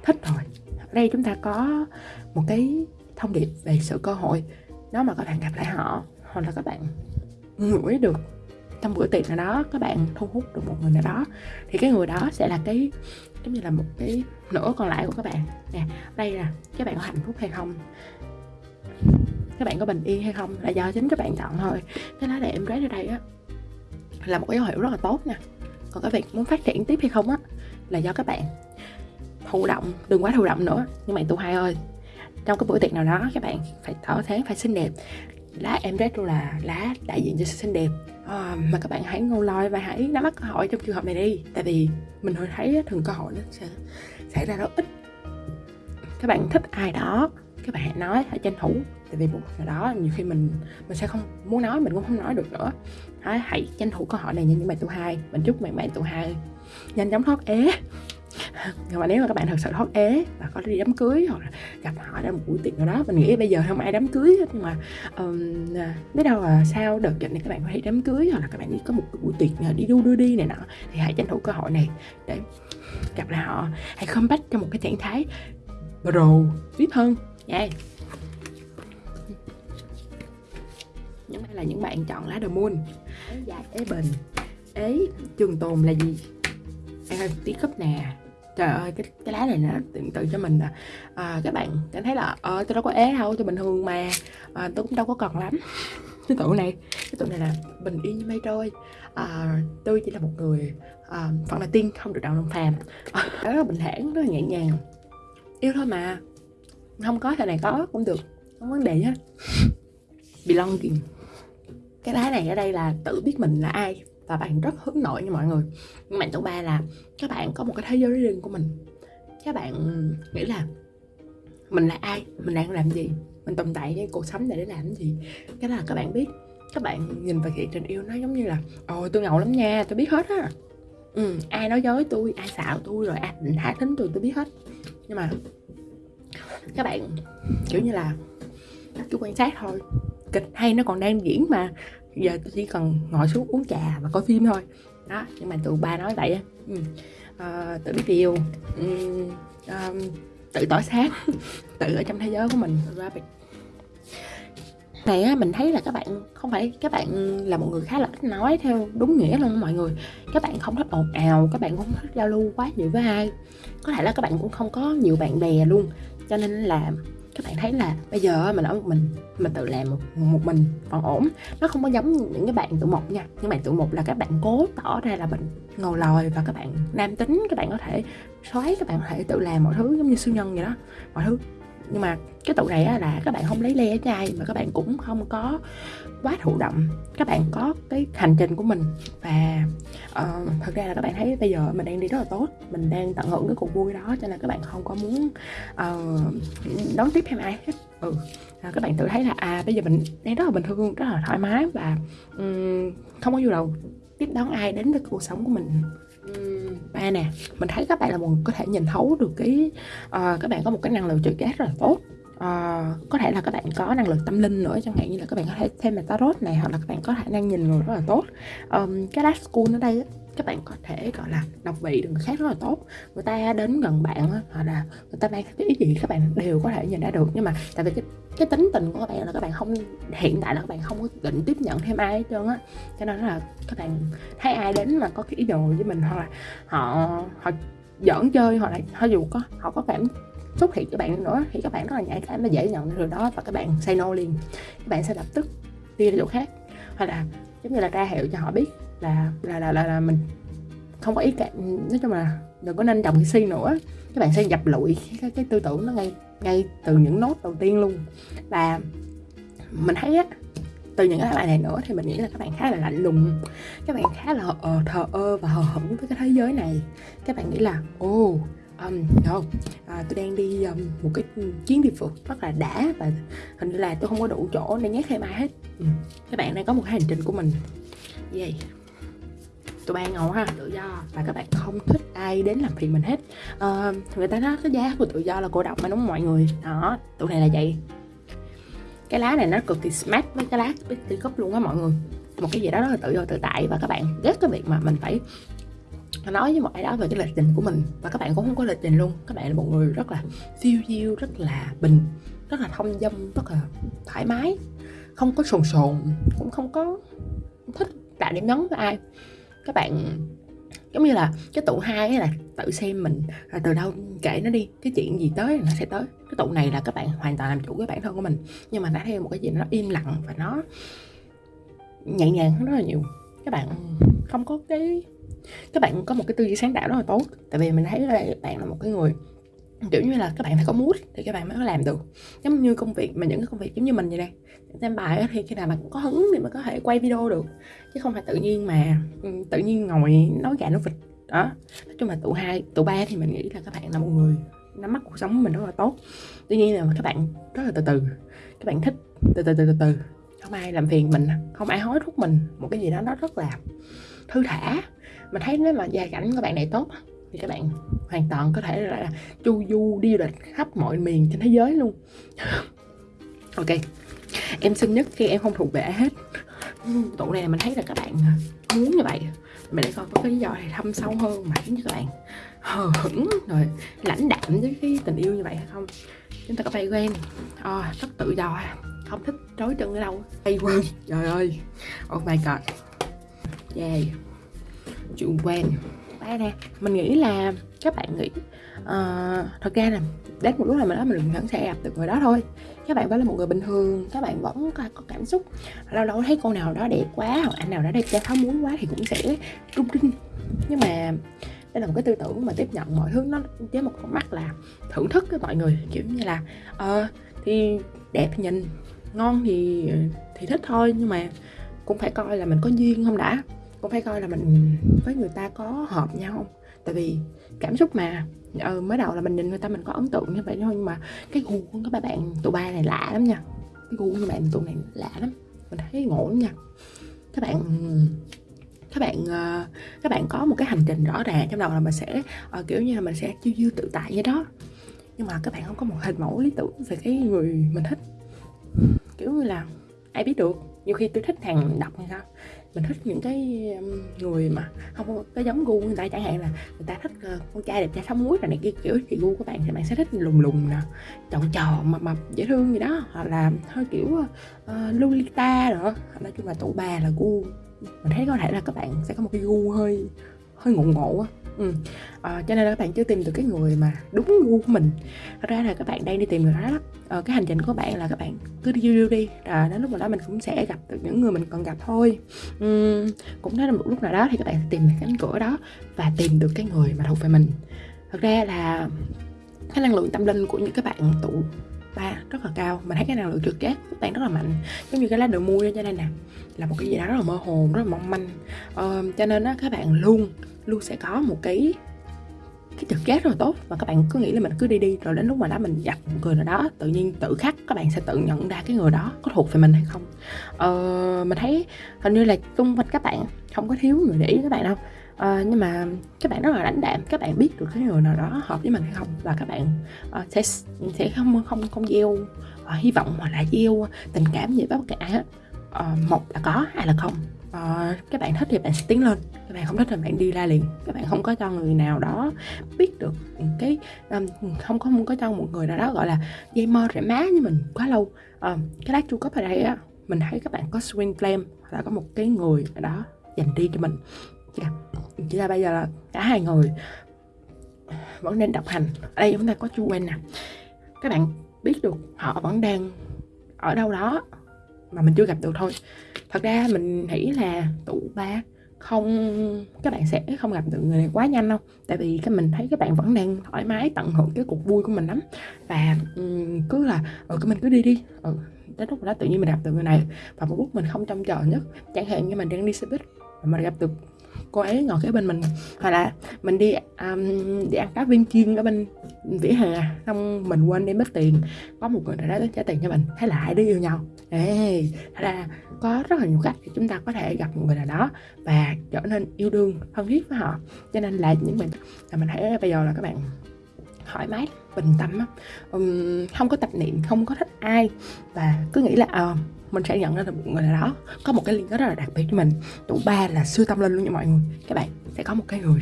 thích rồi. Ở đây chúng ta có một cái thông điệp về sự cơ hội. Nếu mà các bạn gặp lại họ hoặc là các bạn ngửi được trong bữa tiệc nào đó các bạn thu hút được một người nào đó thì cái người đó sẽ là cái giống như là một cái nửa còn lại của các bạn. Nè đây là các bạn có hạnh phúc hay không? Các bạn có bình yên hay không là do chính các bạn chọn thôi. Cái lá đề em rết ra đây á là một cái dấu hiệu rất là tốt nha. Còn cái việc muốn phát triển tiếp hay không á là do các bạn thụ động đừng quá thụ động nữa. Nhưng mà tụ hai ơi trong cái buổi tiệc nào đó các bạn phải tỏ thế phải xinh đẹp. Lá em rết là lá đại diện cho sự xinh đẹp. À, mà các bạn hãy ngô loi và hãy nắm bắt cơ hội trong trường hợp này đi. Tại vì mình hồi thấy thường cơ hội nó sẽ xảy ra rất ít. Các bạn thích ai đó các bạn hãy nói hãy tranh thủ tại vì một nào đó nhiều khi mình mình sẽ không muốn nói mình cũng không nói được nữa. Hãy, hãy tranh thủ cơ hội này như những bạn tụ hai. Mình chúc mấy bạn tụ hai. Nhanh chóng thoát ế. Nhưng mà nếu mà các bạn thật sự thoát ế và có đi đám cưới hoặc là gặp họ ra một buổi tiệc nào đó mình nghĩ bây giờ không ai đám cưới hết nhưng mà um, biết đâu là sao đợt dịch này các bạn có thể đám cưới hoặc là các bạn đi có một buổi tiệc đi đu đưa đi này nọ thì hãy tranh thủ cơ hội này để gặp lại họ. Hãy comeback trong một cái trạng thái pro vip hơn. Nha yeah. Những đây là những bạn chọn lá the moon. Ế dài ế bình. Ế trường tồn là gì? Em ơi tí cấp nè. Trời ơi cái cái lá này nó tưởng tượng cho mình à, à, các bạn cảm thấy là ờ tôi đâu có ế đâu tôi bình thường mà. À, tôi cũng đâu có cần lắm. Cái tụ này cái tụ này là bình yên như mây trôi. À, tôi chỉ là một người à, phận là tiên không được đạo đồng phàm à, ờ, rất là bình thản rất là nhẹ nhàng. Yêu thôi mà. Không có thời này có cũng được. Không vấn đề hết belonging cái lá này ở đây là tự biết mình là ai và bạn rất hướng nội như mọi người. Nhưng bạn thứ ba là các bạn có một cái thế giới riêng của mình. Các bạn ừ, nghĩ là mình là ai mình đang làm gì mình tồn tại cái cuộc sống này để làm gì. Cái đó là các bạn biết. Các bạn nhìn vào thị trình yêu nó giống như là ồ tôi ngầu lắm nha tôi biết hết á. Ừ, ai nói dối tôi ai xạo tôi rồi ai định hạ tính tôi tôi biết hết. Nhưng mà các bạn kiểu như là cứ quan sát thôi kịch hay nó còn đang diễn mà. Giờ tôi chỉ cần ngồi xuống uống trà và coi phim thôi. Đó nhưng mà tụi ba nói vậy á. Ừ. à, tự biết điều ừ. à, tự tỏ sáng tự ở trong thế giới của mình ra này á mình thấy là các bạn không phải các bạn là một người khá là ít nói theo đúng nghĩa luôn mọi người. Các bạn không thích ồn ào các bạn cũng không thích giao lưu quá nhiều với ai. Có thể là các bạn cũng không có nhiều bạn bè luôn. Cho nên là các bạn thấy là bây giờ mình ở một mình mình tự làm một, một mình còn ổn. Nó không có giống những cái bạn tụ một nha. Những bạn tụ một là các bạn cố tỏ ra là mình ngầu lòi và các bạn nam tính các bạn có thể xoáy các bạn có thể tự làm mọi thứ giống như siêu nhân vậy đó mọi thứ. Nhưng mà cái tụ này là các bạn không lấy le ở trai mà các bạn cũng không có quá thụ động các bạn có cái hành trình của mình. Và uh, thật ra là các bạn thấy bây giờ mình đang đi rất là tốt mình đang tận hưởng cái cuộc vui đó cho nên các bạn không có muốn uh, đón tiếp thêm ai hết. Ừ à, các bạn tự thấy là à bây giờ mình đang rất là bình thường rất là thoải mái và um, không có nhu đầu tiếp đón ai đến với cuộc sống của mình. Ba nè mình thấy các bạn là một có thể nhìn thấu được cái uh, các bạn có một cái năng lượng trực giác rất là tốt uh, có thể là các bạn có năng lực tâm linh nữa chẳng hạn như là các bạn có thể thêm là tarot này hoặc là các bạn có khả năng nhìn người rất là tốt. Um, cái last school ở đây các bạn có thể gọi là đọc vị được người khác rất là tốt. Người ta đến gần bạn hoặc là người ta mang cái ý gì các bạn đều có thể nhìn ra được. Nhưng mà tại vì cái cái tính tình của các bạn là các bạn không hiện tại là các bạn không có định tiếp nhận thêm ai hết trơn á. Cho nên là các bạn thấy ai đến mà có cái ý đồ với mình hoặc là họ họ giỡn chơi hoặc là họ dù có họ có cảm xuất hiện cho bạn nữa thì các bạn rất là nhạy cảm và dễ nhận được đó và các bạn say no liền. Các bạn sẽ lập tức đi ra chỗ khác. Hoặc là giống như là ra hiệu cho họ biết là là là là, là mình không có ý cả nói chung là đừng có nên trồng cái si nữa. Các bạn sẽ dập lụi cái, cái tư tưởng nó ngay ngay từ những nốt đầu tiên luôn. Và mình thấy á từ những cái bài này nữa thì mình nghĩ là các bạn khá là lạnh lùng. Các bạn khá là uh, thờ ơ và hờ hững với cái thế giới này. Các bạn nghĩ là ô oh, um, không à, tôi đang đi um, một cái chuyến đi phượt rất là đã và hình như là tôi không có đủ chỗ để nhét thêm ai hết. Ừ. các bạn đang có một cái hành trình của mình. Vậy tụi bay ngầu ha? Tự do. Và các bạn không thích ai đến làm phiền mình hết. À, người ta nói cái giá của tự do là cô độc mà đúng không mọi người? Đó tụi này là vậy. Cái lá này nó cực kỳ smart với cái lá Betty Cup luôn á mọi người. Một cái gì đó rất là tự do tự tại và các bạn ghét cái việc mà mình phải nói với mọi ai đó về cái lịch trình của mình. Và các bạn cũng không có lịch trình luôn. Các bạn là một người rất là phiêu diêu, rất là bình, rất là thông dong rất là thoải mái. Không có sồn sồn, cũng không có thích tạo điểm nhấn với ai. Các bạn, giống như là cái tụ hai là tự xem mình là từ đâu kể nó đi, cái chuyện gì tới nó sẽ tới. Cái tụ này là các bạn hoàn toàn làm chủ cái bản thân của mình. Nhưng mà đã theo một cái gì nó im lặng và nó nhẹ nhàng rất là nhiều. Các bạn không có cái các bạn có một cái tư duy sáng tạo rất là tốt. Tại vì mình thấy là bạn là một cái người, kiểu như là, các bạn phải có mood thì các bạn mới có làm được. Giống như công việc, mà những cái công việc giống như mình vậy đây xem bài thì khi nào bạn có hứng thì mới có thể quay video được. Chứ không phải tự nhiên mà ừ, tự nhiên ngồi nói gà nói vịt. Đó. Nói chung là tụ hai tụ ba thì mình nghĩ là các bạn là một người nắm bắt cuộc sống của mình rất là tốt. Tuy nhiên là các bạn rất là từ từ. Các bạn thích từ từ từ từ từ. Không ai làm phiền mình, không ai hối thúc mình. Một cái gì đó nó rất là thư thả mình thấy nếu mà gia cảnh của bạn này tốt thì các bạn hoàn toàn có thể là chu du đi du lịch khắp mọi miền trên thế giới luôn. Ok em xinh nhất khi em không thuộc về hết. Tụ này mình thấy là các bạn muốn như vậy mình để coi có cái lý do này thâm sâu hơn mà khiến cho các bạn hờ hững rồi lãnh đạm với cái tình yêu như vậy hay không? Chúng ta có bay quen? À, rất tự do không thích trói chân ở đâu. Bay quen trời ơi. Oh my god. Yeah chủ quen. Đây nè mình nghĩ là các bạn nghĩ uh, thật ra là đến một lúc nào mình đó mình vẫn sẽ gặp được người đó thôi. Các bạn vẫn là một người bình thường các bạn vẫn có, có cảm xúc. Lâu lâu thấy cô nào đó đẹp quá hoặc anh nào đó đẹp trai khó muốn quá thì cũng sẽ trung trinh nhưng mà đây là một cái tư tưởng mà tiếp nhận mọi thứ nó với một con mắt là thưởng thức với mọi người kiểu như là ờ uh, thì đẹp thì nhìn ngon thì ờ, thì thích thôi nhưng mà cũng phải coi là mình có duyên không đã cũng phải coi là mình với người ta có hợp nhau không? Tại vì cảm xúc mà ừ, mới đầu là mình nhìn người ta mình có ấn tượng như vậy thôi nhưng mà cái gu của các bạn tụi ba này lạ lắm nha. Cái gu của bạn tụi này lạ lắm mình thấy ngộ lắm nha. Các bạn các bạn uh, các bạn có một cái hành trình rõ ràng trong đầu là mình sẽ uh, kiểu như là mình sẽ chiêu chiêu tự tại như đó. Nhưng mà các bạn không có một hình mẫu lý tưởng về cái người mình thích. Kiểu như là ai biết được nhiều khi tôi thích hàng độc hay sao mình thích những cái người mà không có cái giống gu người ta chẳng hạn là người ta thích ờ, con trai đẹp trai sống muối rồi này kia kiểu thì gu của bạn thì bạn sẽ thích lùng lùng nè tròn tròn mập mập dễ thương gì đó hoặc là hơi kiểu uh, lolita nữa. Nói chung là tụ bà là gu. Mình thấy có thể là các bạn sẽ có một cái gu hơi hơi ngộ ngộ á ừ. à, cho nên là các bạn chưa tìm được cái người mà đúng gu của mình. Thật ra là các bạn đang đi tìm người đó đó. À, cái hành trình của bạn là các bạn cứ đi đi đi à, đến lúc nào đó mình cũng sẽ gặp được những người mình cần gặp thôi. Ừ, cũng đến một lúc nào đó thì các bạn tìm được cánh cửa đó và tìm được cái người mà thuộc về mình. Thật ra là cái năng lượng tâm linh của những các bạn tụ ba rất là cao. Mình thấy cái năng lượng trực giác của bạn rất là mạnh. Giống như cái lá đường mua cho nên nè là một cái gì đó rất là mơ hồ rất là mong manh. Ờ, cho nên á các bạn luôn luôn sẽ có một cái cái trực giác rất là tốt. Và các bạn cứ nghĩ là mình cứ đi đi rồi đến lúc mà đó mình gặp một người nào đó tự nhiên tự khắc các bạn sẽ tự nhận ra cái người đó có thuộc về mình hay không. Ờ, mình thấy hình như là xung quanh các bạn không có thiếu người để ý các bạn đâu. Ờ, nhưng mà các bạn rất là lãnh đạm các bạn biết được cái người nào đó hợp với mình hay không. Và các bạn uh, sẽ sẽ không không không gieo uh, hy vọng hoặc là gieo tình cảm gì với bất cả uh, một là có hai là không uh, các bạn thích thì bạn sẽ tiến lên. Các bạn không thích thì bạn đi ra liền. Các bạn không có cho người nào đó biết được cái um, không có không có cho một người nào đó gọi là dây mơ rễ má như mình quá lâu. Uh, cái lá chu cấp ở đây á mình thấy các bạn có swing flame hoặc là có một cái người ở đó dành đi cho mình. Chỉ là, chỉ là bây giờ là cả hai người vẫn nên độc hành. Ở đây chúng ta có chu quen nè. Các bạn biết được họ vẫn đang ở đâu đó mà mình chưa gặp được thôi. Thật ra mình nghĩ là tụ ba không các bạn sẽ không gặp được người này quá nhanh đâu. Tại vì cái mình thấy các bạn vẫn đang thoải mái tận hưởng cái cuộc vui của mình lắm. Và um, cứ là ừ, cái mình cứ đi đi. Ừ, đến lúc đó tự nhiên mình gặp được người này. Và một lúc mình không trông chờ nhất chẳng hạn như mình đang đi xe buýt mà mình gặp được cô ấy ngồi kế bên mình. Hoặc là mình đi um, đi ăn cá viên chiên ở bên vỉa hè xong mình quên đem mất tiền. Có một người nào đó trả tiền cho mình. Thế là hai đứa yêu nhau. Ê thật ra có rất là nhiều cách để chúng ta có thể gặp một người nào đó và trở nên yêu đương thân thiết với họ. Cho nên là những mình là mình thấy bây giờ là các bạn thoải mái bình tâm um, không có tập niệm không có thích ai. Và cứ nghĩ là à, mình sẽ nhận ra được một người nào đó có một cái liên kết rất là đặc biệt với mình. Tụ ba là siêu tâm linh luôn nha mọi người. Các bạn sẽ có một cái người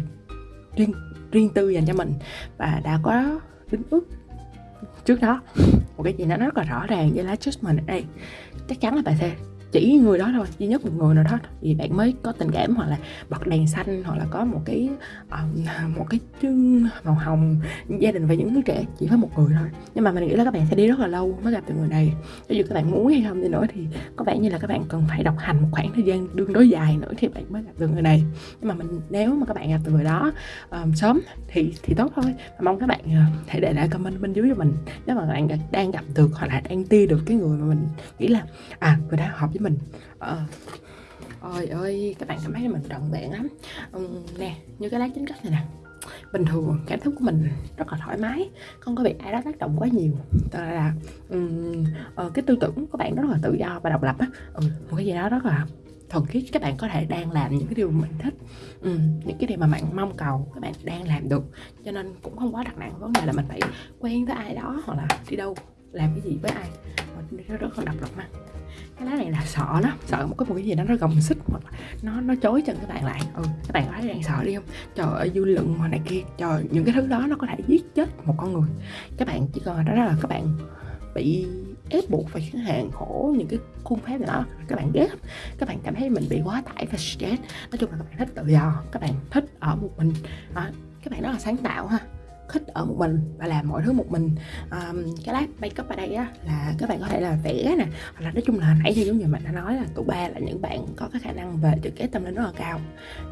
riêng riêng tư dành cho mình. Và đã có đính ước trước đó. Một cái gì nó rất là rõ ràng với lá judgment ở đây chắc chắn là bạn sẽ chỉ người đó thôi duy nhất một người nào đó thì bạn mới có tình cảm hoặc là bật đèn xanh hoặc là có một cái uh, một cái chương màu hồng gia đình và những đứa trẻ chỉ có một người thôi. Nhưng mà mình nghĩ là các bạn sẽ đi rất là lâu mới gặp được người này. Cho dù các bạn muốn hay không đi nữa thì có vẻ như là các bạn cần phải độc hành một khoảng thời gian đương đối dài nữa thì bạn mới gặp được người này. Nhưng mà mình nếu mà các bạn gặp được người đó um, sớm thì thì tốt thôi. Và mong các bạn uh, hãy để lại comment bên dưới cho mình. Nếu mà bạn đang gặp được hoặc là đang ti được cái người mà mình nghĩ là à người đó hợp với mình. Ờ. À, ôi ơi các bạn cảm thấy mình trọn vẹn lắm. Ừ, nè như cái lá chính cách này nè. Bình thường cảm xúc của mình rất là thoải mái không có bị ai đó tác động quá nhiều. Tức là um, uh, cái tư tưởng của bạn rất là tự do và độc lập á. Ừ, một cái gì đó rất là thuần khiết các bạn có thể đang làm những cái điều mình thích. Ừ, những cái điều mà bạn mong cầu các bạn đang làm được. Cho nên cũng không quá đặt nặng vấn đề là mình phải quen với ai đó hoặc là đi đâu làm cái gì với ai. Nó rất là độc lập mà cái lá này là sợ lắm sợ một cái một cái gì đó nó gồng xích hoặc nó nó chối chân các bạn lại. Ừ các bạn có thấy đang sợ đi không? Trời ơi dư luận mà này kia. Trời những cái thứ đó nó có thể giết chết một con người. Các bạn chỉ cần đó là các bạn bị ép buộc phải khiến hàng khổ những cái khuôn phép này đó các bạn ghét. Các bạn cảm thấy mình bị quá tải và stress. Nói chung là các bạn thích tự do. Các bạn thích ở một mình. À, các bạn rất là sáng tạo ha thích ở một mình và làm mọi thứ một mình. Um, cái lát makeup ở đây á là các bạn có thể là vẽ nè hoặc là nói chung là nãy thì giống như mình đã nói là tụ ba là những bạn có cái khả năng về trực kế tâm linh rất là cao.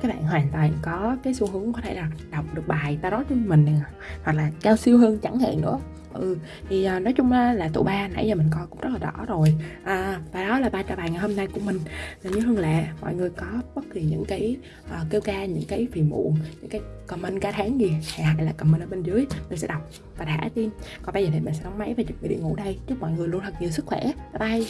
Các bạn hoàn toàn có cái xu hướng có thể là đọc được bài tarot cho mình này hoặc là cao siêu hơn chẳng hạn nữa ừ thì à, nói chung là tụ ba nãy giờ mình coi cũng rất là rõ rồi. À, và đó là ba trò bài ngày hôm nay của mình. Là như hương lệ mọi người có bất kỳ những cái à, kêu ca những cái phiền muộn những cái comment cả tháng gì hãy là comment ở bên dưới mình sẽ đọc và thả tim còn bây giờ thì mình sẽ đóng máy và chuẩn bị đi ngủ đây. Chúc mọi người luôn thật nhiều sức khỏe. Bye bye.